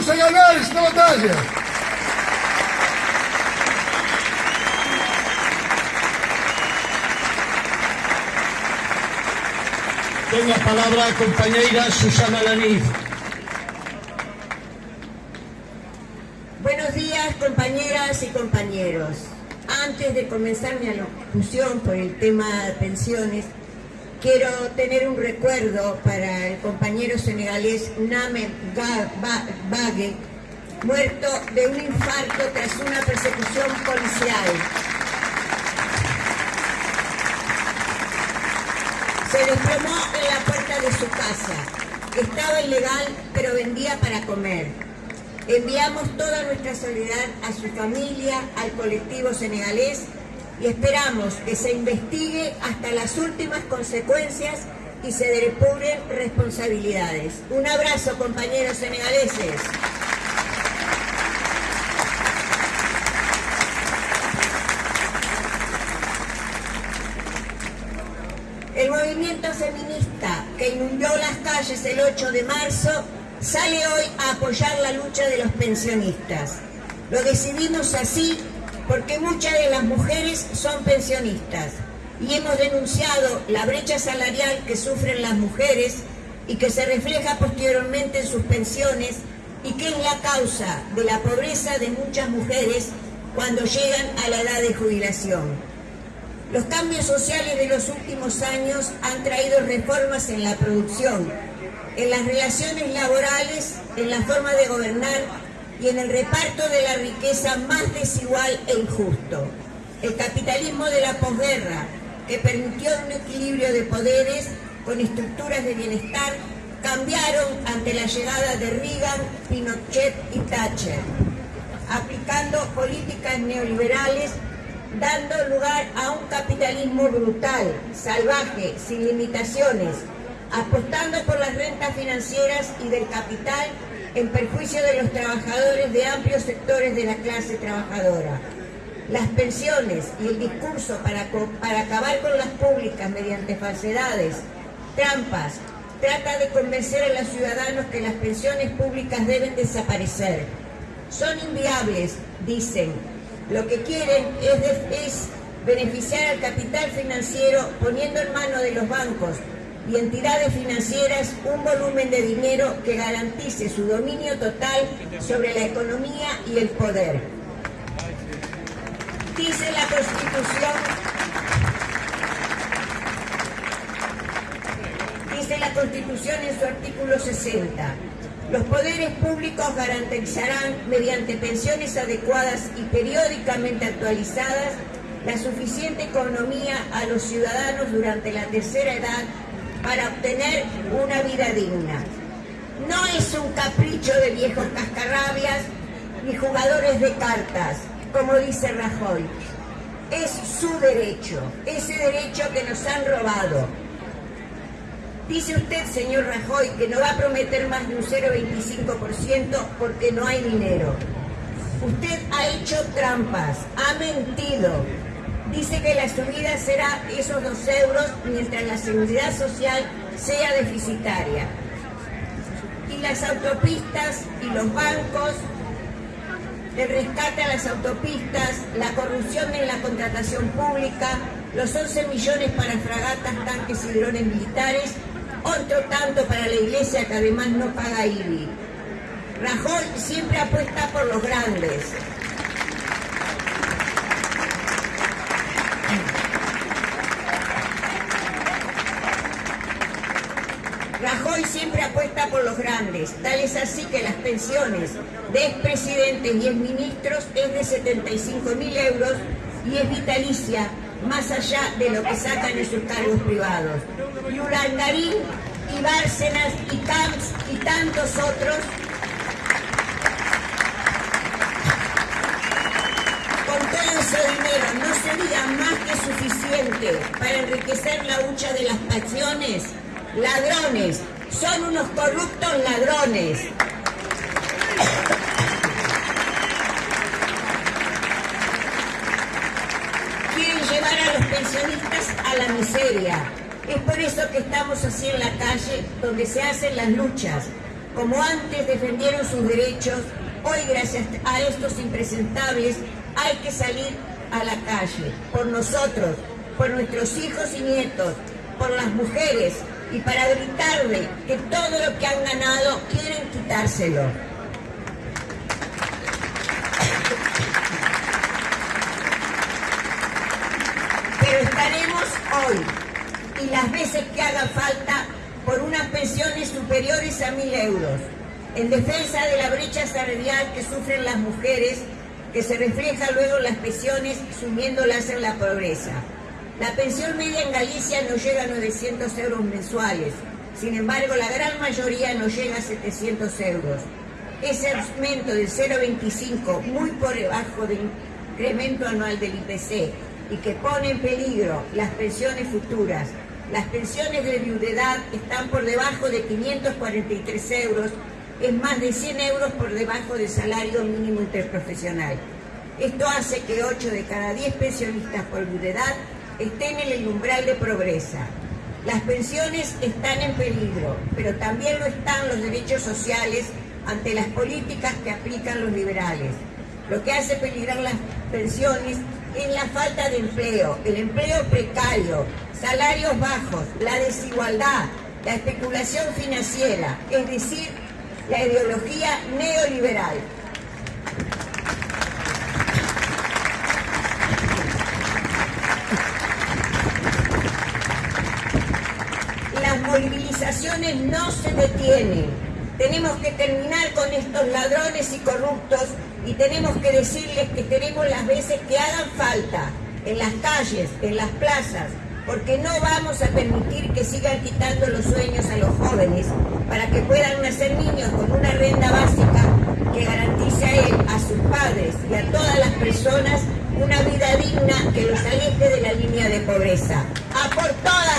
Vamos a ganar esta batalla. Tenga palabra a compañera Susana Laniz. Buenos días, compañeras y compañeros. Antes de comenzar mi alocución por el tema de pensiones, quiero tener un recuerdo para el compañero senegalés Name Bague, muerto de un infarto tras una persecución policial. Se desplomó en la puerta de su casa. Estaba ilegal, pero vendía para comer. Enviamos toda nuestra solidaridad a su familia, al colectivo senegalés y esperamos que se investigue hasta las últimas consecuencias y se depuren responsabilidades. Un abrazo, compañeros senegaleses. El movimiento feminista que inundó las calles el 8 de marzo sale hoy a apoyar la lucha de los pensionistas. Lo decidimos así porque muchas de las mujeres son pensionistas y hemos denunciado la brecha salarial que sufren las mujeres y que se refleja posteriormente en sus pensiones y que es la causa de la pobreza de muchas mujeres cuando llegan a la edad de jubilación. Los cambios sociales de los últimos años han traído reformas en la producción, en las relaciones laborales, en la forma de gobernar y en el reparto de la riqueza más desigual e injusto. El capitalismo de la posguerra, que permitió un equilibrio de poderes con estructuras de bienestar, cambiaron ante la llegada de Reagan, Pinochet y Thatcher, aplicando políticas neoliberales dando lugar a un capitalismo brutal, salvaje, sin limitaciones, apostando por las rentas financieras y del capital en perjuicio de los trabajadores de amplios sectores de la clase trabajadora. Las pensiones y el discurso para, para acabar con las públicas mediante falsedades, trampas, trata de convencer a los ciudadanos que las pensiones públicas deben desaparecer. Son inviables, dicen, lo que quieren es, beneficiar al capital financiero poniendo en manos de los bancos y entidades financieras un volumen de dinero que garantice su dominio total sobre la economía y el poder. Dice la Constitución, dice la Constitución en su artículo 60, los poderes públicos garantizarán, mediante pensiones adecuadas y periódicamente actualizadas, la suficiente economía a los ciudadanos durante la tercera edad para obtener una vida digna. No es un capricho de viejos cascarrabias ni jugadores de cartas, como dice Rajoy. Es su derecho, ese derecho que nos han robado, Dice usted, señor Rajoy, que no va a prometer más de un 0,25% porque no hay dinero. Usted ha hecho trampas, ha mentido. Dice que la subida será esos dos euros mientras la seguridad social sea deficitaria. Y las autopistas y los bancos, el rescate a las autopistas, la corrupción en la contratación pública, los 11 millones para fragatas, tanques y drones militares otro tanto para la iglesia que además no paga IBI. Rajoy siempre apuesta por los grandes. Los grandes, tal es así que las pensiones de expresidentes y exministros es de 75 mil euros y es vitalicia más allá de lo que sacan en sus cargos privados. Y Ulangarín y Bárcenas y Camps y tantos otros con todo ese dinero no sería más que suficiente para enriquecer la hucha de las pasiones. Ladrones, son unos corruptos ladrones. pensionistas a la miseria. Es por eso que estamos así en la calle, donde se hacen las luchas, como antes defendieron sus derechos, hoy gracias a estos impresentables hay que salir a la calle, por nosotros, por nuestros hijos y nietos, por las mujeres y para gritarle que todo lo que han ganado quieren quitárselo. Pero estaremos hoy y las veces que haga falta por unas pensiones superiores a mil euros, en defensa de la brecha salarial que sufren las mujeres, que se refleja luego en las pensiones sumiéndolas en la pobreza. La pensión media en Galicia no llega a 900 euros mensuales, sin embargo la gran mayoría no llega a 700 euros. Ese aumento del 0,25, muy por debajo del incremento anual del IPC, y que pone en peligro las pensiones futuras, las pensiones de viudedad están por debajo de 543 euros, es más de 100 euros por debajo del salario mínimo interprofesional. Esto hace que 8 de cada 10 pensionistas por viudedad estén en el umbral de pobreza. Las pensiones están en peligro, pero también lo están los derechos sociales ante las políticas que aplican los liberales. Lo que hace peligrar las pensiones es la falta de empleo, el empleo precario, salarios bajos, la desigualdad, la especulación financiera, es decir, la ideología neoliberal. Las no se detienen. Tenemos que terminar con estos ladrones y corruptos y tenemos que decirles que tenemos las veces que hagan falta en las calles, en las plazas, porque no vamos a permitir que sigan quitando los sueños a los jóvenes para que puedan nacer niños con una renta básica que garantice a él, a sus padres y a todas las personas una vida digna que los aleje de la línea de pobreza. ¡A por todas!